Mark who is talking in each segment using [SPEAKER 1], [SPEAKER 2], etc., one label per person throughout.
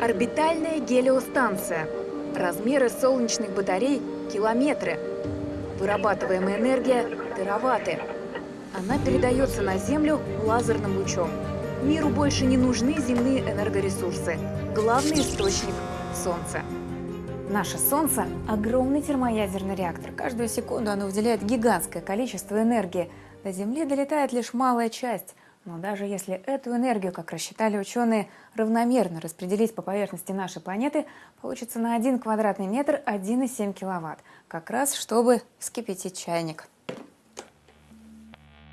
[SPEAKER 1] Орбитальная гелиостанция. Размеры солнечных батарей – километры. Вырабатываемая энергия – тераватты. Она передается на Землю лазерным лучом. Миру больше не нужны земные энергоресурсы. Главный источник – Солнце. Наше Солнце – огромный термоядерный реактор. Каждую секунду оно выделяет гигантское количество энергии. До Земли долетает лишь малая часть. Но даже если эту энергию, как рассчитали ученые, равномерно распределить по поверхности нашей планеты, получится на 1 квадратный метр 1,7 киловатт. Как раз чтобы вскипятить чайник.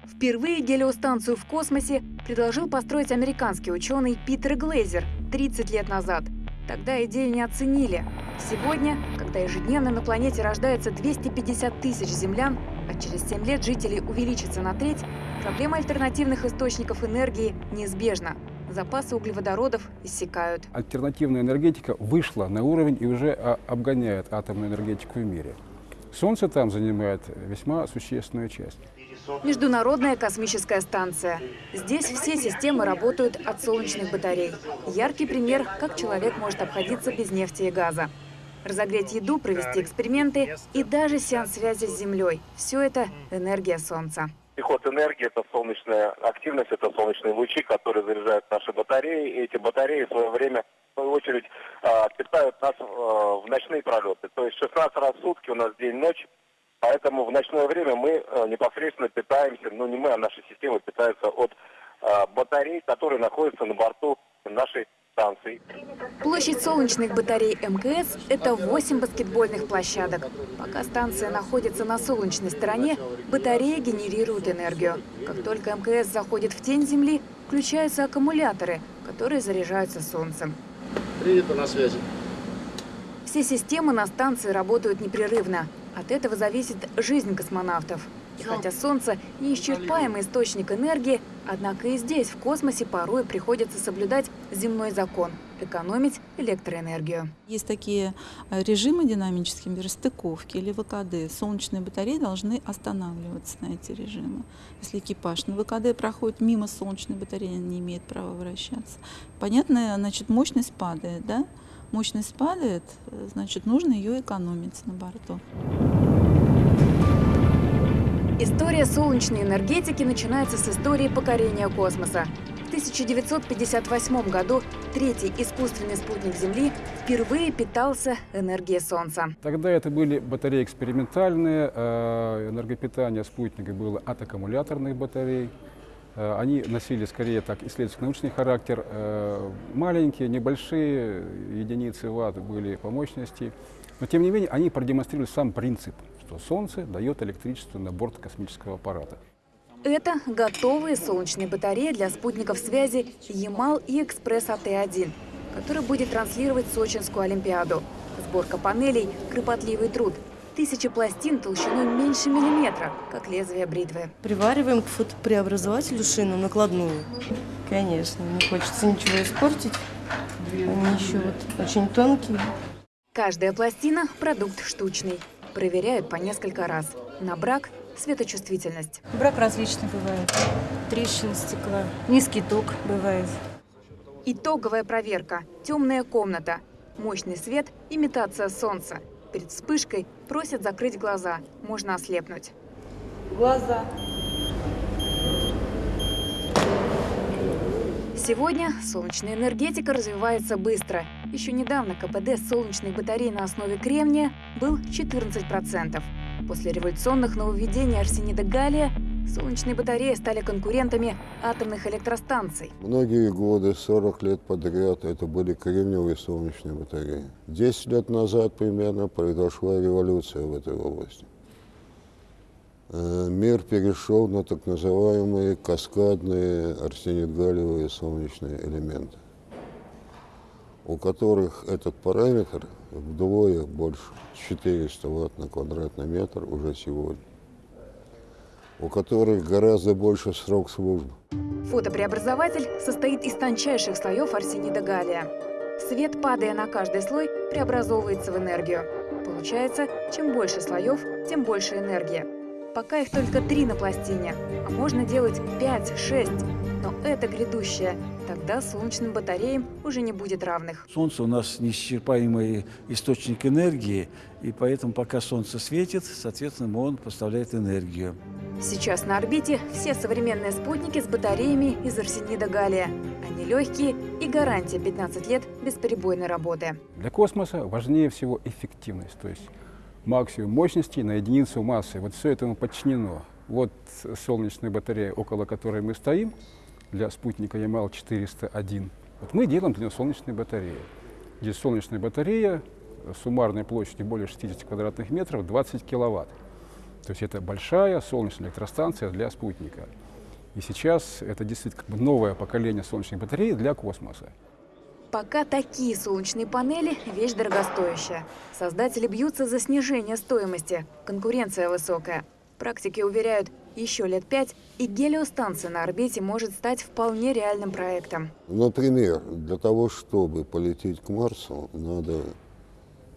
[SPEAKER 1] Впервые гелиостанцию в космосе предложил построить американский ученый Питер Глейзер 30 лет назад. Тогда идею не оценили. Сегодня, когда ежедневно на планете рождается 250 тысяч землян, а через 7 лет жителей увеличится на треть, проблема альтернативных источников энергии неизбежна. Запасы углеводородов иссякают.
[SPEAKER 2] Альтернативная энергетика вышла на уровень и уже а, обгоняет атомную энергетику в мире. Солнце там занимает весьма существенную часть.
[SPEAKER 1] Международная космическая станция. Здесь все системы работают от солнечных батарей. Яркий пример, как человек может обходиться без нефти и газа разогреть еду, провести эксперименты и даже сеанс связи с Землей. Все это энергия Солнца.
[SPEAKER 3] Приход энергии – это солнечная активность, это солнечные лучи, которые заряжают наши батареи. И эти батареи в свое время, в свою очередь, а, питают нас а, в ночные пролеты. То есть 16 раз в сутки у нас день-ночь, поэтому в ночное время мы а, непосредственно питаемся, ну не мы, а наша система питается от батарей, которые находятся на борту нашей станций.
[SPEAKER 1] Площадь солнечных батарей МКС – это 8 баскетбольных площадок. Пока станция находится на солнечной стороне, батареи генерируют энергию. Как только МКС заходит в тень Земли, включаются аккумуляторы, которые заряжаются солнцем.
[SPEAKER 4] Привет, на связи.
[SPEAKER 1] Все системы на станции работают непрерывно. От этого зависит жизнь космонавтов. И хотя Солнце – неисчерпаемый источник энергии, однако и здесь, в космосе, порой приходится соблюдать земной закон – экономить электроэнергию.
[SPEAKER 5] Есть такие э, режимы динамические, например, стыковки или ВКД. Солнечные батареи должны останавливаться на эти режимы. Если экипаж на ВКД проходит мимо солнечной батареи, он не имеет права вращаться. Понятно, значит, мощность падает, да? Мощность падает, э, значит, нужно ее экономить на борту.
[SPEAKER 1] История солнечной энергетики начинается с истории покорения космоса. В 1958 году третий искусственный спутник Земли впервые питался энергией Солнца.
[SPEAKER 2] Тогда это были батареи экспериментальные, э, энергопитание спутника было от аккумуляторных батарей. Э, они носили скорее так исследовательский-научный характер. Э, маленькие, небольшие единицы ватт были по мощности. Но тем не менее они продемонстрировали сам принцип что Солнце дает электричество на борт космического аппарата.
[SPEAKER 1] Это готовые солнечные батареи для спутников связи Ямал и Экспресс АТ-1, который будет транслировать Сочинскую Олимпиаду. Сборка панелей – кропотливый труд. Тысячи пластин толщиной меньше миллиметра, как лезвие бритвы.
[SPEAKER 6] Привариваем к фотопреобразователю шину накладную. Конечно, не хочется ничего испортить. Они еще вот очень тонкие.
[SPEAKER 1] Каждая пластина – продукт штучный проверяют по несколько раз. На брак – светочувствительность.
[SPEAKER 7] Брак различный бывает. Трещины стекла, низкий ток бывает.
[SPEAKER 1] Итоговая проверка. Темная комната. Мощный свет – имитация солнца. Перед вспышкой просят закрыть глаза. Можно ослепнуть.
[SPEAKER 7] Глаза.
[SPEAKER 1] Сегодня солнечная энергетика развивается быстро. Еще недавно КПД солнечных батарей на основе кремния был 14%. После революционных нововведений арсенида галлия солнечные батареи стали конкурентами атомных электростанций.
[SPEAKER 8] Многие годы, 40 лет подряд, это были кремниевые солнечные батареи. 10 лет назад примерно произошла революция в этой области. Э, мир перешел на так называемые каскадные арсенид-галлиевые солнечные элементы, у которых этот параметр вдвое больше, 400 ватт на квадратный метр уже сегодня, у которых гораздо больше срок службы.
[SPEAKER 1] Фотопреобразователь состоит из тончайших слоев арсенида галлия. Свет, падая на каждый слой, преобразовывается в энергию. Получается, чем больше слоев, тем больше энергии. Пока их только три на пластине, а можно делать 5-6. Но это грядущее. Тогда солнечным батареям уже не будет равных.
[SPEAKER 9] Солнце у нас неисчерпаемый источник энергии, и поэтому пока Солнце светит, соответственно, он поставляет энергию.
[SPEAKER 1] Сейчас на орбите все современные спутники с батареями из арсенида галлия. Они легкие и гарантия 15 лет бесперебойной работы.
[SPEAKER 2] Для космоса важнее всего эффективность, то есть максимум мощности на единицу массы. Вот все этому подчинено. Вот солнечная батарея, около которой мы стоим, для спутника Ямал-401. Вот мы делаем для нее солнечные батареи. Здесь солнечная батарея суммарной площадью более 60 квадратных метров, 20 киловатт. То есть это большая солнечная электростанция для спутника. И сейчас это действительно новое поколение солнечных батарей для космоса.
[SPEAKER 1] Пока такие солнечные панели – вещь дорогостоящая. Создатели бьются за снижение стоимости. Конкуренция высокая. Практики уверяют, еще лет пять, и гелиостанция на орбите может стать вполне реальным проектом.
[SPEAKER 8] Например, для того, чтобы полететь к Марсу, надо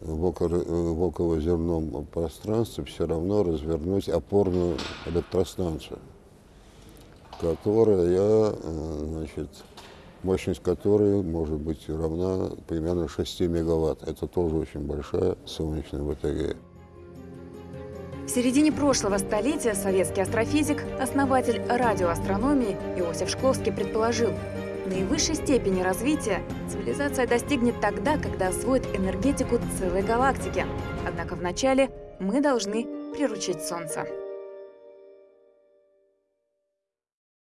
[SPEAKER 8] в околоземном пространстве все равно развернуть опорную электростанцию, которая, э, значит, мощность которой может быть равна примерно 6 мегаватт. Это тоже очень большая солнечная батарея.
[SPEAKER 1] В середине прошлого столетия советский астрофизик, основатель радиоастрономии Иосиф Шкловский предположил, наивысшей степени развития цивилизация достигнет тогда, когда освоит энергетику целой галактики. Однако вначале мы должны приручить Солнце.